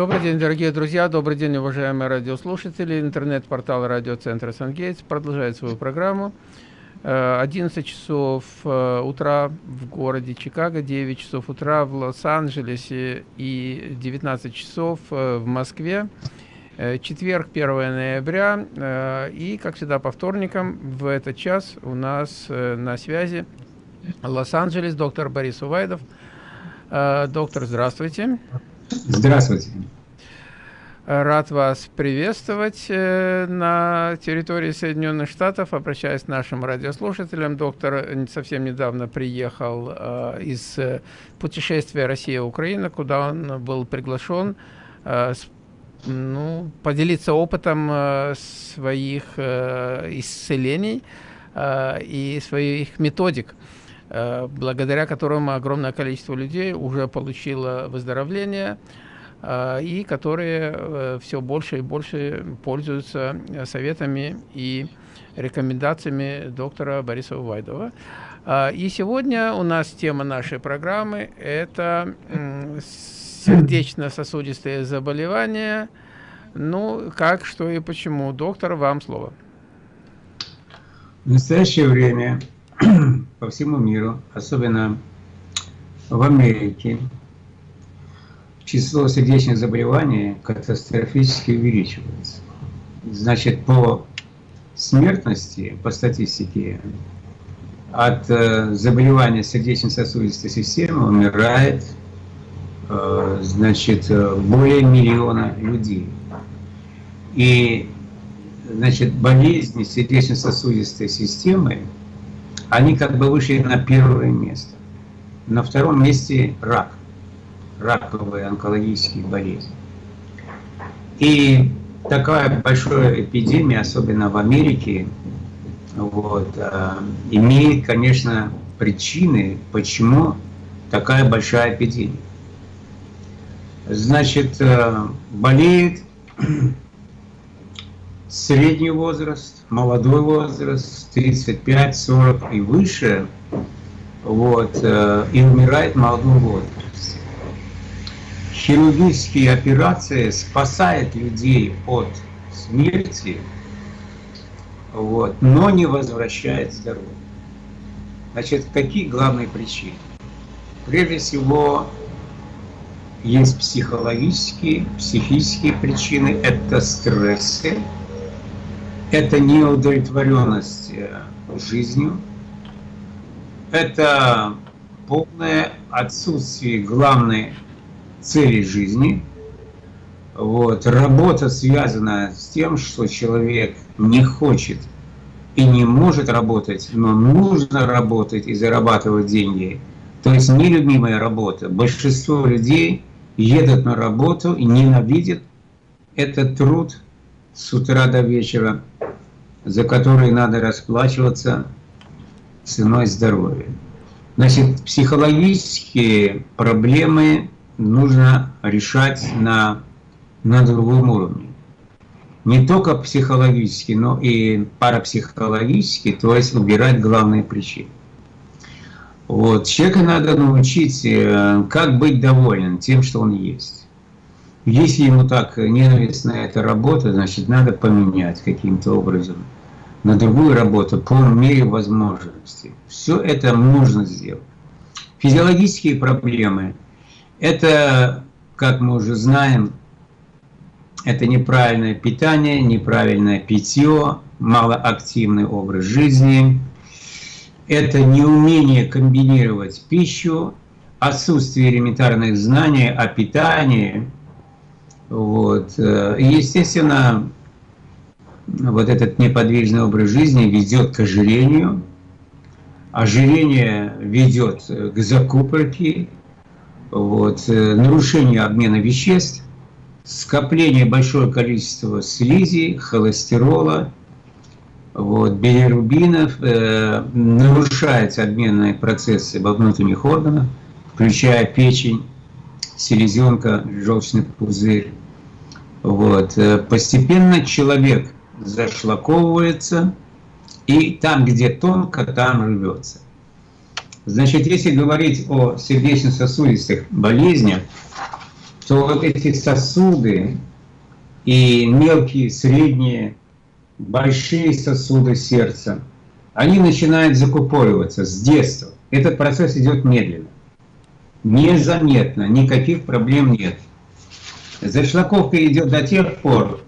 Добрый день, дорогие друзья, добрый день, уважаемые радиослушатели. Интернет-портал радиоцентра «Сангейтс» продолжает свою программу. 11 э, часов э, утра в городе Чикаго, 9 часов утра в Лос-Анджелесе и 19 часов э, в Москве. Четверг, 1 ноября. И, как всегда, по вторникам в этот час у нас на связи Лос-Анджелес, доктор Борис Увайдов. Доктор, здравствуйте. Здравствуйте. Рад вас приветствовать э, на территории Соединенных Штатов. Обращаясь к нашим радиослушателям, доктор совсем недавно приехал э, из э, путешествия Россия-Украина, куда он был приглашен ну, поделиться опытом своих исцелений и своих методик благодаря которым огромное количество людей уже получило выздоровление, и которые э, все больше и больше пользуются э, советами и рекомендациями доктора Бориса Увайдова. И сегодня у нас тема нашей программы – это сердечно-сосудистые заболевания. Ну, как, что и почему. Доктор, вам слово. В настоящее время по всему миру, особенно в Америке, число сердечных заболеваний катастрофически увеличивается. Значит, по смертности, по статистике, от э, заболевания сердечно-сосудистой системы умирает э, значит, более миллиона людей. И значит, болезни сердечно-сосудистой системы, они как бы вышли на первое место. На втором месте рак раковые онкологические болезни. И такая большая эпидемия, особенно в Америке, вот, э, имеет, конечно, причины, почему такая большая эпидемия. Значит, э, болеет средний возраст, молодой возраст, 35, 40 и выше, вот, э, и умирает в молодом возрасте хирургические операции спасают людей от смерти, вот, но не возвращает здоровье. Значит, какие главные причины? Прежде всего, есть психологические, психические причины, это стрессы, это неудовлетворенность э, жизнью, это полное отсутствие главной цели жизни. Вот. Работа связана с тем, что человек не хочет и не может работать, но нужно работать и зарабатывать деньги. То есть нелюбимая работа. Большинство людей едут на работу и ненавидят этот труд с утра до вечера, за который надо расплачиваться ценой здоровья. Значит, психологические проблемы нужно решать на, на другом уровне. Не только психологически, но и парапсихологически, то есть убирать главные причины. Вот. Человека надо научить, э, как быть доволен тем, что он есть. Если ему так ненавистна эта работа, значит, надо поменять каким-то образом на другую работу по мере возможности. Все это нужно сделать. Физиологические проблемы – это, как мы уже знаем, это неправильное питание, неправильное питье, малоактивный образ жизни. Это неумение комбинировать пищу, отсутствие элементарных знаний о питании. Вот. И, естественно, вот этот неподвижный образ жизни ведет к ожирению. Ожирение ведет к закупорке, вот, э, нарушение обмена веществ, скопление большого количества слизи, холестерола, вот, билирубинов, э, нарушаются обменные процессы во внутренних органах, включая печень, селезенка, желчный пузырь. Вот. Э, постепенно человек зашлаковывается, и там, где тонко, там рвется. Значит, если говорить о сердечно-сосудистых болезнях, что вот эти сосуды и мелкие, средние, большие сосуды сердца, они начинают закупориваться с детства. Этот процесс идет медленно, незаметно, никаких проблем нет. Зашлаковка идет до тех пор,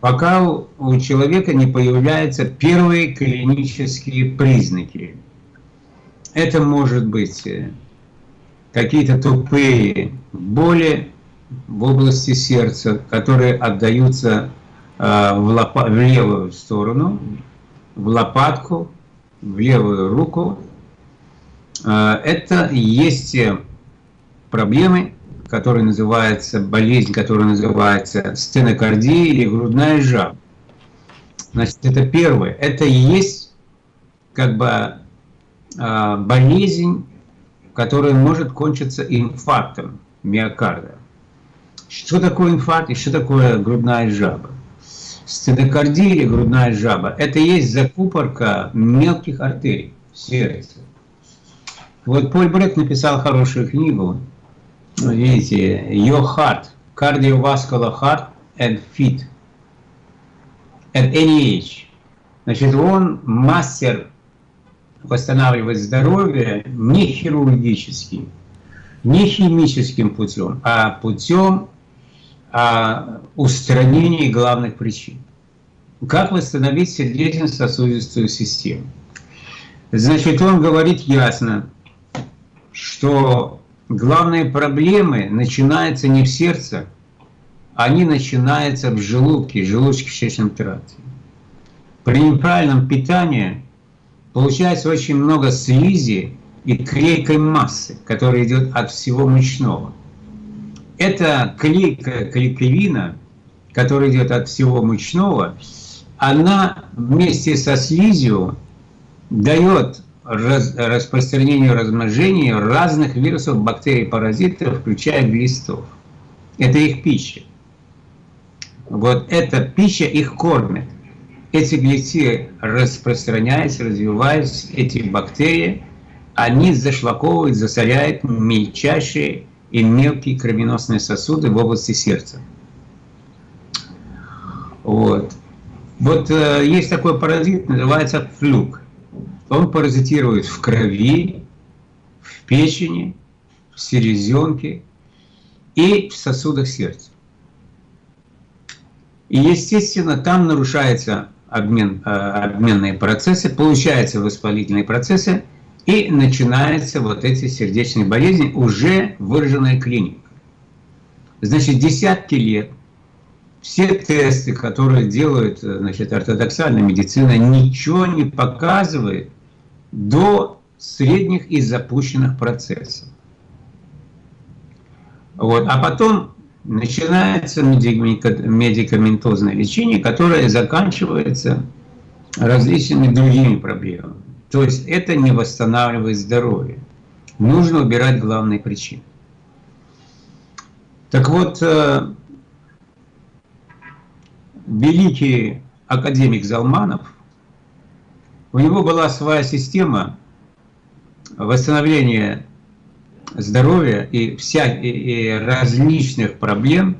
пока у человека не появляются первые клинические признаки. Это может быть э, какие-то тупые боли в области сердца, которые отдаются э, в, лопа в левую сторону, в лопатку, в левую руку. Э, это есть проблемы, которая называется, болезнь, которая называется стенокардия или грудная жаба. Значит, это первое. Это есть как бы а, болезнь, которая может кончиться инфарктом миокарда. Что такое инфаркт и что такое грудная жаба? Стенокардия или грудная жаба – это есть закупорка мелких артерий в сердце. Вот Поль Брек написал хорошую книгу видите, your heart, cardiovascular heart and fit at any age. Значит, он мастер восстанавливать здоровье не хирургически, не химическим путем, а путем а, устранения главных причин. Как восстановить сердечно-сосудистую систему? Значит, он говорит ясно, что главные проблемы начинаются не в сердце, они начинаются в желудке, желудочно-кишечном тракте. При неправильном питании получается очень много слизи и клейкой массы, которая идет от всего мучного. Эта клейкая клейковина, которая идет от всего мучного, она вместе со слизью дает раз, распространению размножению разных вирусов, бактерий, паразитов, включая глистов. Это их пища. Вот эта пища их кормит. Эти глисты распространяются, развиваются, эти бактерии, они зашлаковывают, засоряют мельчайшие и мелкие кровеносные сосуды в области сердца. Вот. Вот э, есть такой паразит, называется флюк. Он паразитирует в крови, в печени, в селезенке и в сосудах сердца. И, естественно, там нарушаются обмен, э, обменные процессы, получаются воспалительные процессы, и начинаются вот эти сердечные болезни, уже выраженная клиника. Значит, десятки лет все тесты, которые делают значит, ортодоксальная медицина, ничего не показывает до средних и запущенных процессов. Вот. А потом начинается медикаментозное лечение, которое заканчивается различными другими проблемами. То есть это не восстанавливает здоровье. Нужно убирать главные причины. Так вот, э, великий академик Залманов у него была своя система восстановления здоровья и, вся, и, различных проблем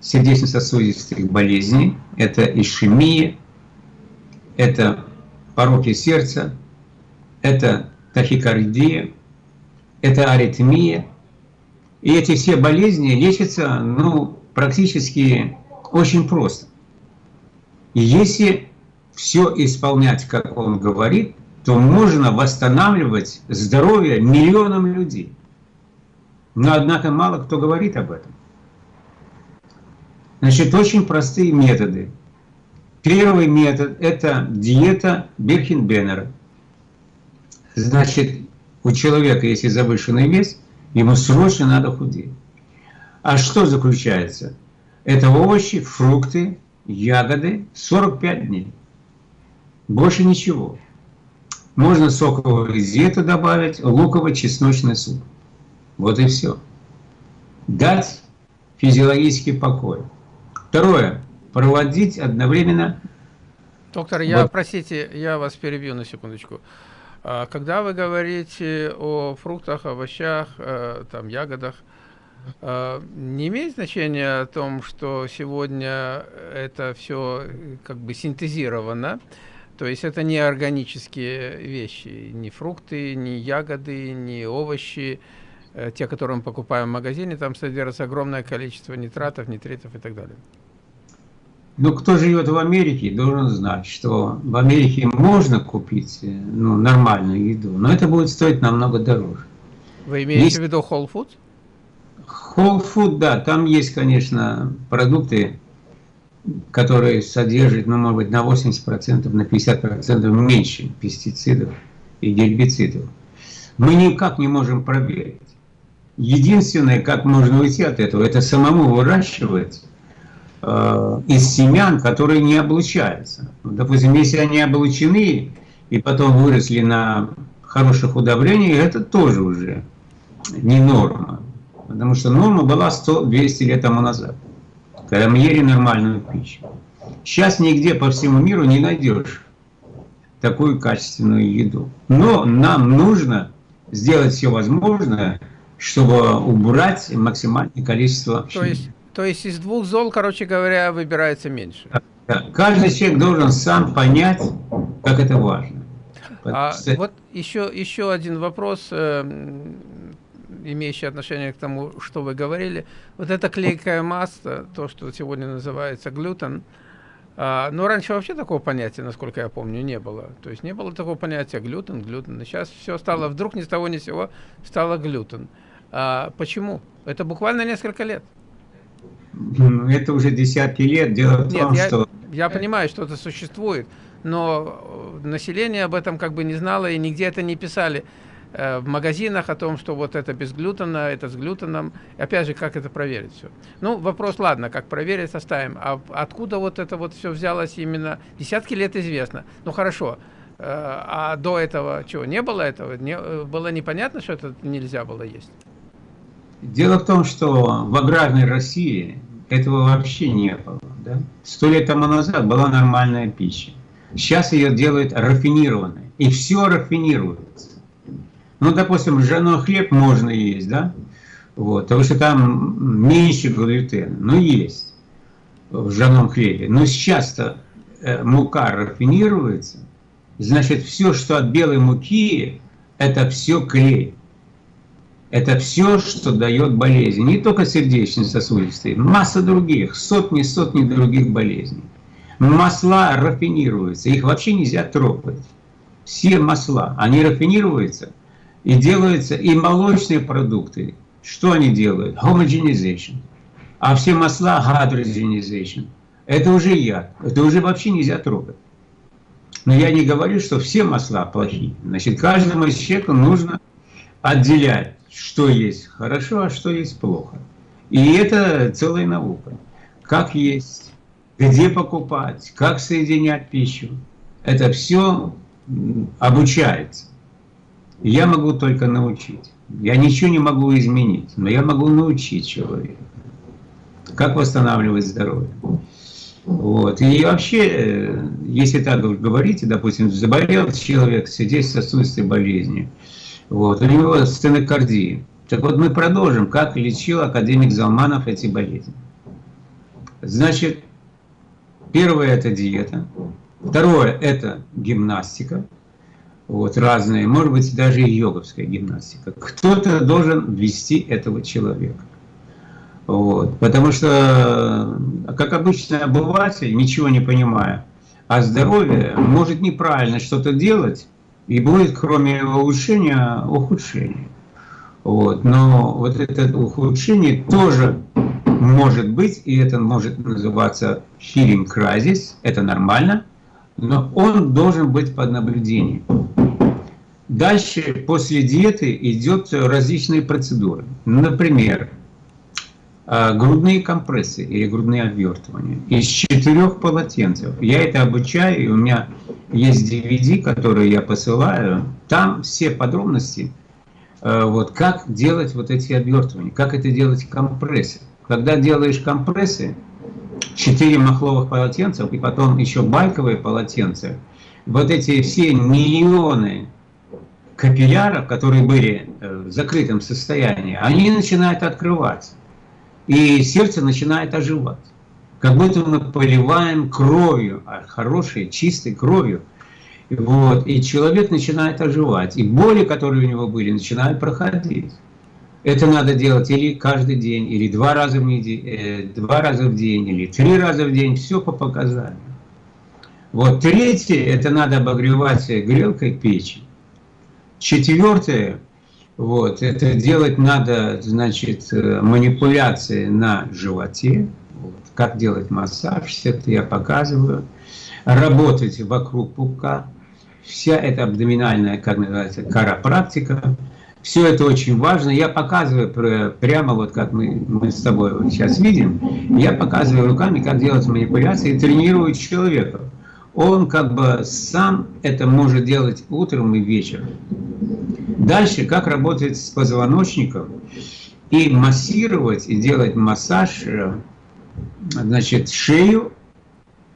сердечно-сосудистых болезней. Это ишемия, это пороки сердца, это тахикардия, это аритмия. И эти все болезни лечатся ну, практически очень просто. Если все исполнять, как он говорит, то можно восстанавливать здоровье миллионам людей. Но, однако, мало кто говорит об этом. Значит, очень простые методы. Первый метод – это диета Бирхенбеннера. Значит, у человека, если завышенный вес, ему срочно надо худеть. А что заключается? Это овощи, фрукты, ягоды 45 дней. Больше ничего. Можно сокового зета добавить, луково-чесночный суп. Вот и все. Дать физиологический покой. Второе. Проводить одновременно... Доктор, я, вот. простите, я вас перебью на секундочку. А, когда вы говорите о фруктах, овощах, э, там, ягодах, э, не имеет значения о том, что сегодня это все как бы синтезировано, то есть это не органические вещи, ни фрукты, ни ягоды, ни овощи, э, те, которые мы покупаем в магазине, там содержится огромное количество нитратов, нитритов и так далее. Ну, кто живет в Америке, должен знать, что в Америке можно купить э, ну, нормальную еду, но это будет стоить намного дороже. Вы имеете есть... в виду Whole Foods? Whole Food, да, там есть, конечно, продукты, которые содержат, ну, может быть, на 80%, на 50% меньше пестицидов и гербицидов. Мы никак не можем проверить. Единственное, как можно уйти от этого, это самому выращивать э, из семян, которые не облучаются. Допустим, если они облучены и потом выросли на хороших удобрениях, это тоже уже не норма. Потому что норма была 100-200 лет тому назад, когда мы ели нормальную пищу. Сейчас нигде по всему миру не найдешь такую качественную еду. Но нам нужно сделать все возможное, чтобы убрать максимальное количество... То есть, то есть из двух зол, короче говоря, выбирается меньше? Каждый человек должен сам понять, как это важно. А, вот еще, еще один вопрос. Э, имеющие отношение к тому, что вы говорили. Вот эта клейкая масса, то, что сегодня называется глютен, а, но раньше вообще такого понятия, насколько я помню, не было. То есть не было такого понятия глютен, глютен. И сейчас все стало, вдруг ни с того ни с сего стало глютен. А, почему? Это буквально несколько лет. Ну, это уже десятки лет. Дело в Нет, том, я, что... Я понимаю, что это существует, но население об этом как бы не знало и нигде это не писали. Э, в магазинах о том, что вот это без глютена, это с глютеном. Опять же, как это проверить все? Ну, вопрос, ладно, как проверить, оставим. А откуда вот это вот все взялось именно? Десятки лет известно. Ну, хорошо. Э, а до этого чего? Не было этого? Не, э, было непонятно, что это нельзя было есть? Дело в том, что в аграрной России этого вообще не было. Да? Сто лет тому назад была нормальная пища. Сейчас ее делают рафинированной. И все рафинируется. Ну, допустим, ржаной хлеб можно есть, да? Вот, потому что там меньше глютена, но есть в ржаном хлебе. Но сейчас-то э, мука рафинируется, значит, все, что от белой муки, это все клей. Это все, что дает болезни. Не только сердечно-сосудистые, масса других, сотни-сотни других болезней. Масла рафинируются, их вообще нельзя трогать. Все масла, они рафинируются – и делаются и молочные продукты. Что они делают? Homogenization. А все масла hydrogenization. Это уже яд. Это уже вообще нельзя трогать. Но я не говорю, что все масла плохие. Значит, каждому человеку нужно отделять, что есть хорошо, а что есть плохо. И это целая наука. Как есть, где покупать, как соединять пищу. Это все обучается. Я могу только научить. Я ничего не могу изменить, но я могу научить человека, как восстанавливать здоровье. Вот. И вообще, э, если так говорите, допустим, заболел человек сердечно-сосудистой болезнью, вот, у него стенокардия. Так вот мы продолжим, как лечил академик Залманов эти болезни. Значит, первое это диета, второе это гимнастика, вот, разные, может быть, даже и йоговская гимнастика. Кто-то должен вести этого человека. Вот, потому что, как обычный обыватель, ничего не понимая о здоровье, может неправильно что-то делать, и будет, кроме улучшения, ухудшение. Вот, но вот это ухудшение тоже может быть, и это может называться healing crisis, это нормально, но он должен быть под наблюдением. Дальше, после диеты, идет различные процедуры. Например, а, грудные компрессы или грудные обвертывания из четырех полотенцев. Я это обучаю, и у меня есть DVD, которые я посылаю. Там все подробности, а, вот, как делать вот эти обвертывания, как это делать компрессы. Когда делаешь компрессы, 4 махловых полотенца и потом еще байковые полотенца, вот эти все миллионы капилляров, которые были э, в закрытом состоянии, они начинают открываться. И сердце начинает оживать. Как будто мы поливаем кровью, а хорошей, чистой кровью. Вот, и человек начинает оживать. И боли, которые у него были, начинают проходить. Это надо делать или каждый день, или два раза в, неделю, э, два раза в день, или три раза в день. Все по показаниям. Вот третье, это надо обогревать грелкой печи. Четвертое, вот, это делать надо, значит, э, манипуляции на животе. Вот, как делать массаж, все это я показываю. Работать вокруг пупка. Вся эта абдоминальная, как называется, карапрактика. Все это очень важно. Я показываю прямо вот как мы, мы с тобой вот сейчас видим. Я показываю руками, как делать манипуляции и тренирую человека он как бы сам это может делать утром и вечером. Дальше, как работать с позвоночником и массировать, и делать массаж, э, значит, шею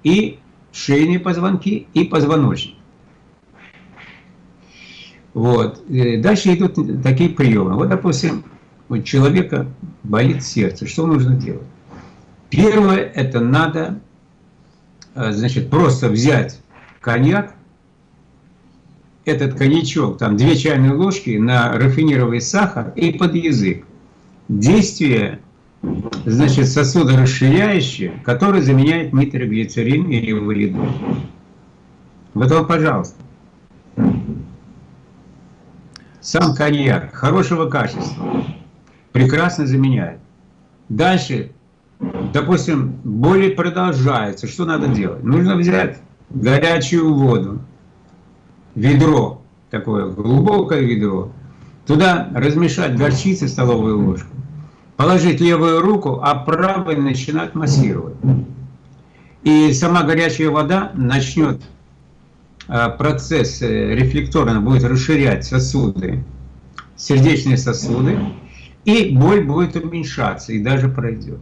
и шейные позвонки и позвоночник. Вот. Дальше идут такие приемы. Вот, допустим, у человека болит сердце. Что нужно делать? Первое, это надо Э, значит, просто взять коньяк, этот коньячок, там две чайные ложки на рафинированный сахар и под язык. Действие, значит, сосудорасширяющее, которое заменяет нитроглицерин или валидол. Вот вам, пожалуйста. Сам коньяк хорошего качества прекрасно заменяет. Дальше допустим, боли продолжаются, что надо делать? Нужно взять горячую воду, ведро, такое глубокое ведро, туда размешать горчицы столовую ложку, положить левую руку, а правой начинать массировать. И сама горячая вода начнет процесс э, рефлекторно будет расширять сосуды, сердечные сосуды, и боль будет уменьшаться и даже пройдет.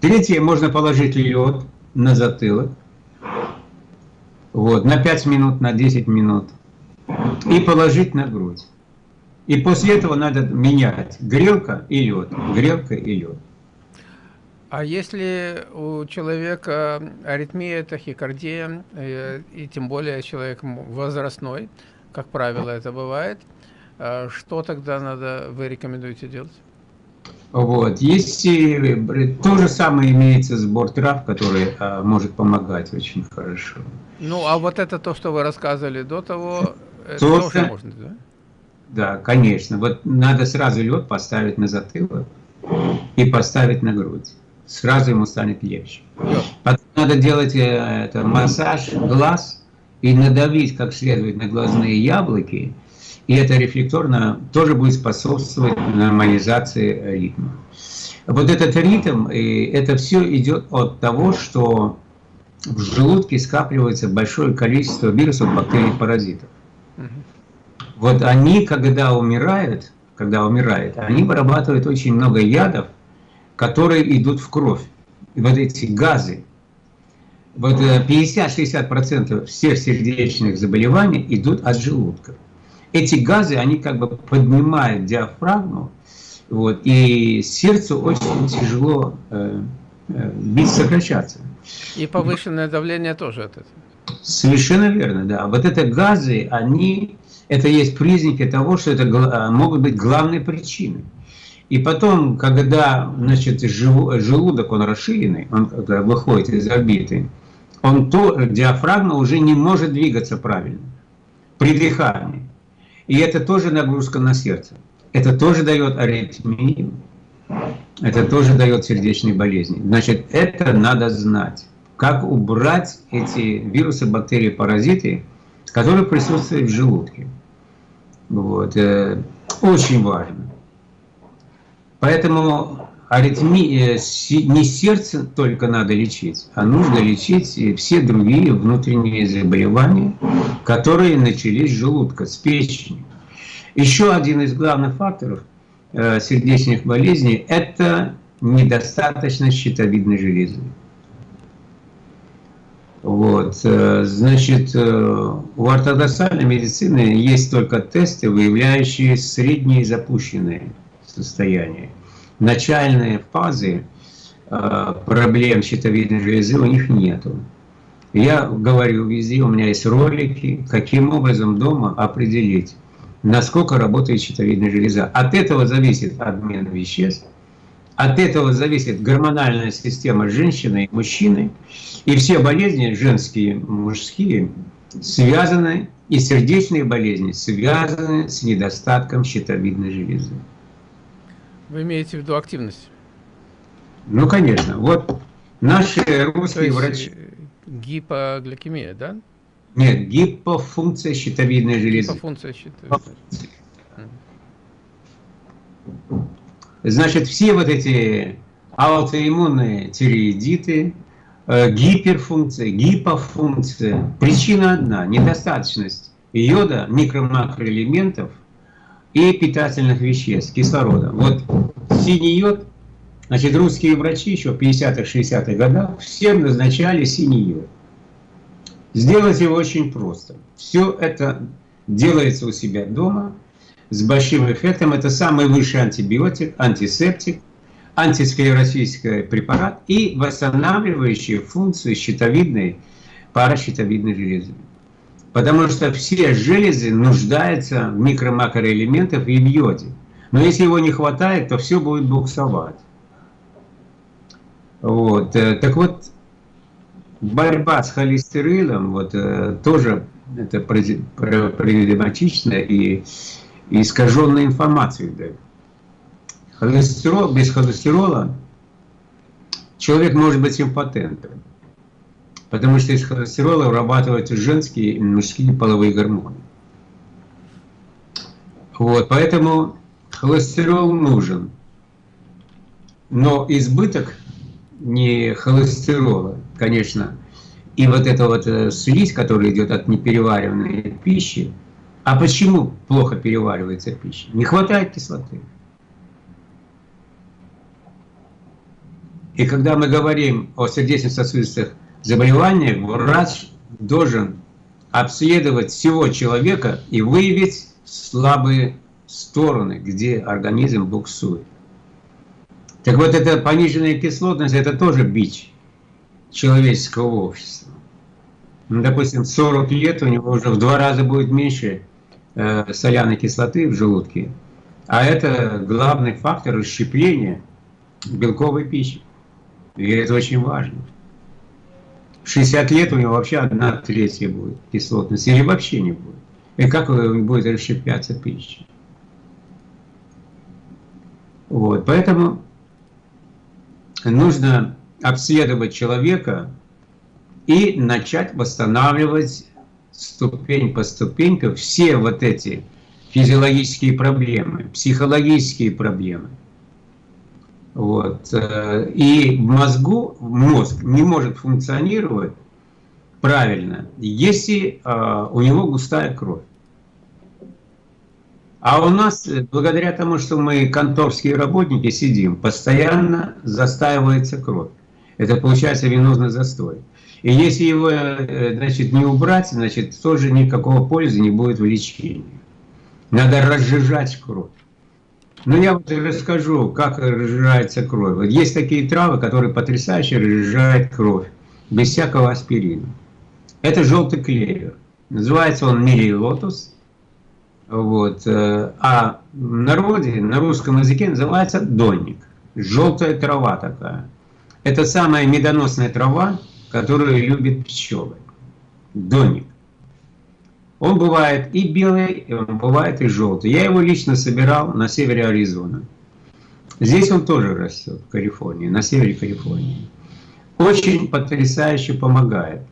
Третье, можно положить лед на затылок, вот, на 5 минут, на 10 минут, и положить на грудь. И после этого надо менять грелка и лед, грелка и лед. А если у человека аритмия, тахикардия, э, и тем более человек возрастной, как правило это бывает, э, что тогда надо, вы рекомендуете делать? Вот. Есть и то же самое имеется сбор трав, который а, может помогать очень хорошо. Ну, а вот это то, что вы рассказывали до того, это то, тоже можно, да? Да, конечно. Вот надо сразу лед поставить на затылок и поставить на грудь. Сразу ему станет легче. Потом надо делать э, это, массаж глаз и надавить как следует на глазные яблоки, и это рефлекторно тоже будет способствовать нормализации ритма. Вот этот ритм, и это все идет от того, что в желудке скапливается большое количество вирусов, бактерий, паразитов. Вот они, когда умирают, когда умирают, они вырабатывают очень много ядов, которые идут в кровь. И вот эти газы, вот 50-60% всех сердечных заболеваний идут от желудка эти газы, они как бы поднимают диафрагму, вот, и сердцу очень тяжело э, э, бить, сокращаться. И повышенное давление тоже от этого. Совершенно верно, да. Вот это газы, они, это есть признаки того, что это э, могут быть главной причиной. И потом, когда значит, желудок, он расширенный, он выходит из орбиты, он то, диафрагма уже не может двигаться правильно при дыхании. И это тоже нагрузка на сердце. Это тоже дает аритмию. Это тоже дает сердечные болезни. Значит, это надо знать. Как убрать эти вирусы, бактерии, паразиты, которые присутствуют в желудке. Вот. Э, очень важно. Поэтому аритмия, не сердце только надо лечить, а нужно лечить все другие внутренние заболевания, которые начались с желудка, с печени. Еще один из главных факторов э, сердечных болезней – это недостаточность щитовидной железы. Вот, э, значит, э, у ортодоксальной медицины есть только тесты, выявляющие средние запущенные состояния. Начальные фазы э, проблем щитовидной железы у них нету. Я говорю везде, у меня есть ролики, каким образом дома определить, насколько работает щитовидная железа. От этого зависит обмен веществ, от этого зависит гормональная система женщины и мужчины. И все болезни, женские, мужские, связаны, и сердечные болезни связаны с недостатком щитовидной железы. Вы имеете в виду активность? Ну, конечно. Вот наши русские врачи... Э, гипогликемия, да? Нет, гипофункция щитовидной железы. Гипофункция щитовидной. Значит, все вот эти аутоиммунные тиреидиты, э, гиперфункция, гипофункция, причина одна – недостаточность йода, микро-макроэлементов и питательных веществ, кислорода. Вот синий йод, значит, русские врачи еще в 50-х, 60-х годах всем назначали синий йод. Сделать его очень просто. Все это делается у себя дома – с большим эффектом. Это самый высший антибиотик, антисептик, антисклеротический препарат и восстанавливающий функцию щитовидной, паращитовидной железы. Потому что все железы нуждаются в микро-макроэлементах и в йоде. Но если его не хватает, то все будет буксовать. Вот. Э, так вот, борьба с холестерином вот, э, тоже это проблематично и и искаженной информации дают. Холестерол, без холестерола человек может быть импотентом, потому что из холестерола вырабатываются женские и мужские половые гормоны. Вот, поэтому холестерол нужен, но избыток не холестерола, конечно, и вот эта вот э, слизь, которая идет от неперевариваемой пищи, а почему плохо переваривается пища? Не хватает кислоты. И когда мы говорим о сердечно-сосудистых заболеваниях, врач должен обследовать всего человека и выявить слабые стороны, где организм буксует. Так вот, эта пониженная кислотность – это тоже бич человеческого общества. Ну, допустим, 40 лет у него уже в два раза будет меньше Э, соляной кислоты в желудке, а это главный фактор расщепления белковой пищи. И это очень важно. В 60 лет у него вообще одна третья будет кислотность, или вообще не будет. И как будет расщепляться пища. Вот, поэтому нужно обследовать человека и начать восстанавливать ступень по ступеньке все вот эти физиологические проблемы, психологические проблемы. Вот. Э, и в мозгу мозг не может функционировать правильно, если э, у него густая кровь. А у нас, благодаря тому, что мы конторские работники сидим, постоянно застаивается кровь. Это получается венозный застой. И если его э, значит, не убрать, значит, тоже никакого пользы не будет в лечении. Надо разжижать кровь. Ну, я вот расскажу, как разжижается кровь. Вот есть такие травы, которые потрясающе разжижают кровь, без всякого аспирина. Это желтый клевер. Называется он милий лотос. Вот. Э, а в народе, на русском языке называется донник. Желтая трава такая. Это самая медоносная трава, которую любят пчелы. Доник. Он бывает и белый, и он бывает и желтый. Я его лично собирал на севере Аризоны. Здесь он тоже растет, в Калифорнии, на севере Калифорнии. Очень потрясающе помогает.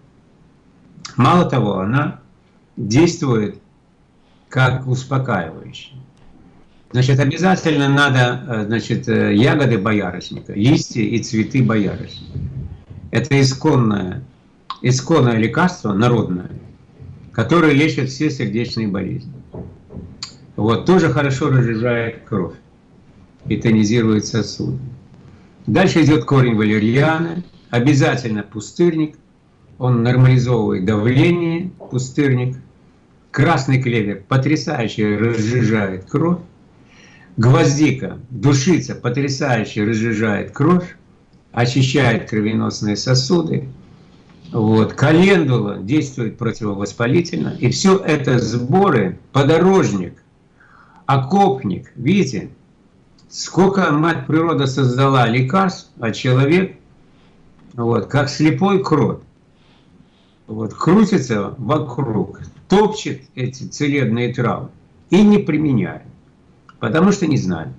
Мало того, она действует как успокаивающий. Значит, обязательно надо э, значит, э, ягоды боярышника, листья и цветы боярышника. Это исконное, исконное лекарство, народное, которое лечит все сердечные болезни. Вот, тоже хорошо разжижает кровь и тонизирует сосуды. Дальше идет корень валерьяны, обязательно пустырник он нормализовывает давление, пустырник. Красный клевер потрясающе разжижает кровь. Гвоздика, душица потрясающе разжижает кровь, очищает кровеносные сосуды. Вот. Календула действует противовоспалительно. И все это сборы, подорожник, окопник. Видите, сколько мать природа создала лекарств, а человек, вот, как слепой крот, вот, крутится вокруг, топчет эти целебные травы и не применяет. Потому что не знали.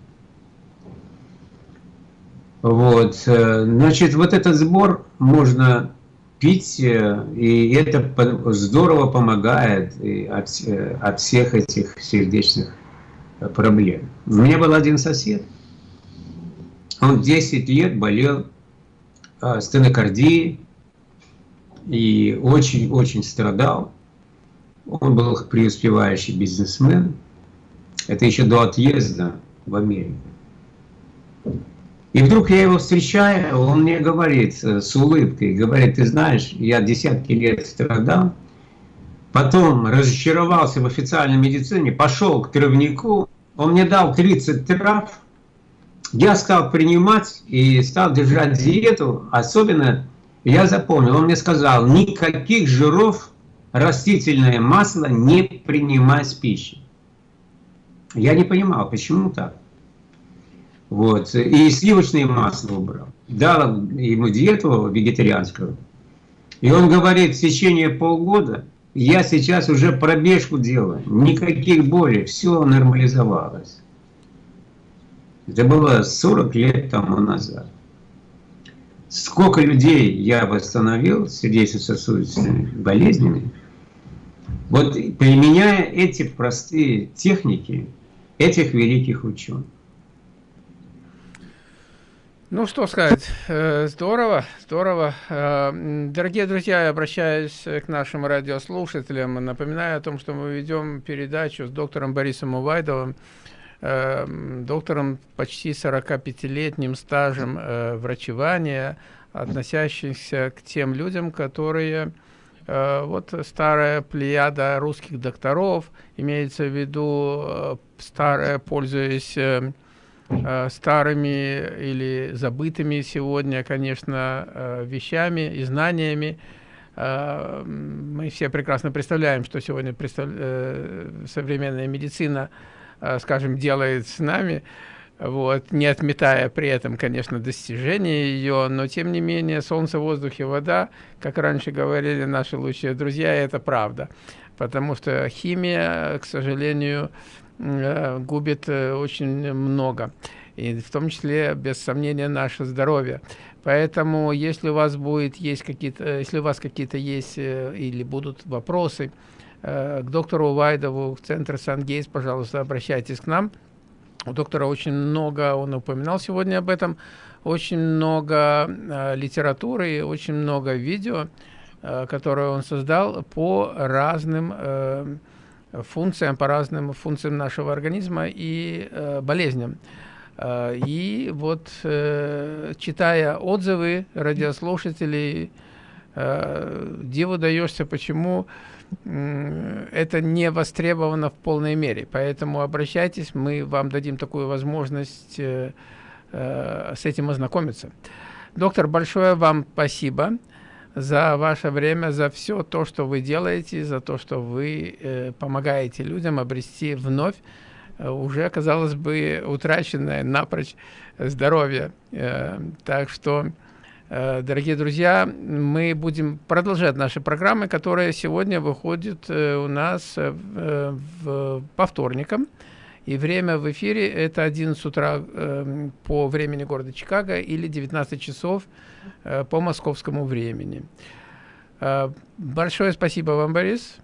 Вот, э, значит, вот этот сбор можно пить, э, и это здорово помогает от, э, от всех этих сердечных проблем. У меня был один сосед, он 10 лет болел стенокардией и очень-очень страдал. Он был преуспевающий бизнесмен, это еще до отъезда в Америку. И вдруг я его встречаю, он мне говорит э, с улыбкой, говорит, ты знаешь, я десятки лет страдал, потом разочаровался в официальной медицине, пошел к травнику, он мне дал 30 трав, я стал принимать и стал держать диету, особенно я запомнил, он мне сказал, никаких жиров, растительное масло не принимай с пищей. Я не понимал, почему так. Вот. И сливочное масло убрал. Дал ему диету вегетарианскую. И он говорит, в течение полгода я сейчас уже пробежку делаю. Никаких болей, все нормализовалось. Это было 40 лет тому назад. Сколько людей я восстановил сердечно-сосудистыми болезнями, вот применяя эти простые техники, этих великих ученых. Ну, что сказать, э, здорово, здорово. Э, дорогие друзья, я обращаюсь к нашим радиослушателям, напоминаю о том, что мы ведем передачу с доктором Борисом Увайдовым, э, доктором почти 45-летним стажем врачевания, относящимся к тем людям, которые вот старая плеяда русских докторов, имеется в виду старая, пользуясь старыми или забытыми сегодня, конечно, вещами и знаниями. Мы все прекрасно представляем, что сегодня представ... современная медицина, скажем, делает с нами, вот, не отметая при этом, конечно, достижения ее, но тем не менее солнце, воздух и вода, как раньше говорили наши лучшие друзья, это правда потому что химия, к сожалению, э, губит э, очень много, и в том числе, без сомнения, наше здоровье. Поэтому, если у вас будет есть какие-то, если у вас какие-то есть э, или будут вопросы к доктору Вайдову, в центр Сан-Гейс, пожалуйста, обращайтесь к нам. У доктора очень много, он упоминал сегодня об этом, очень много литературы, очень много видео, Э, которую он создал по разным э, функциям, по разным функциям нашего организма и э, болезням. И вот, читая отзывы радиослушателей, диву даешься, почему это не востребовано в полной мере. Поэтому обращайтесь, мы вам дадим такую возможность с этим ознакомиться. Доктор, большое вам спасибо за ваше время, за все то, что вы делаете, за то, что вы э, помогаете людям обрести вновь э, уже, казалось бы, утраченное напрочь здоровье. Э, так что, э, дорогие друзья, мы будем продолжать наши программы, которые сегодня выходят э, у нас э, в, по вторникам. И время в эфире это 11 утра э, по времени города Чикаго или 19 часов э, по московскому времени. Э, большое спасибо вам, Борис.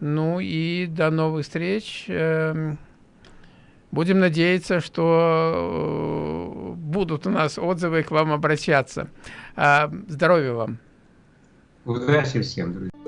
Ну и до новых встреч. Э, будем надеяться, что э, будут у нас отзывы к вам обращаться. Э, здоровья вам. Удачи всем, друзья.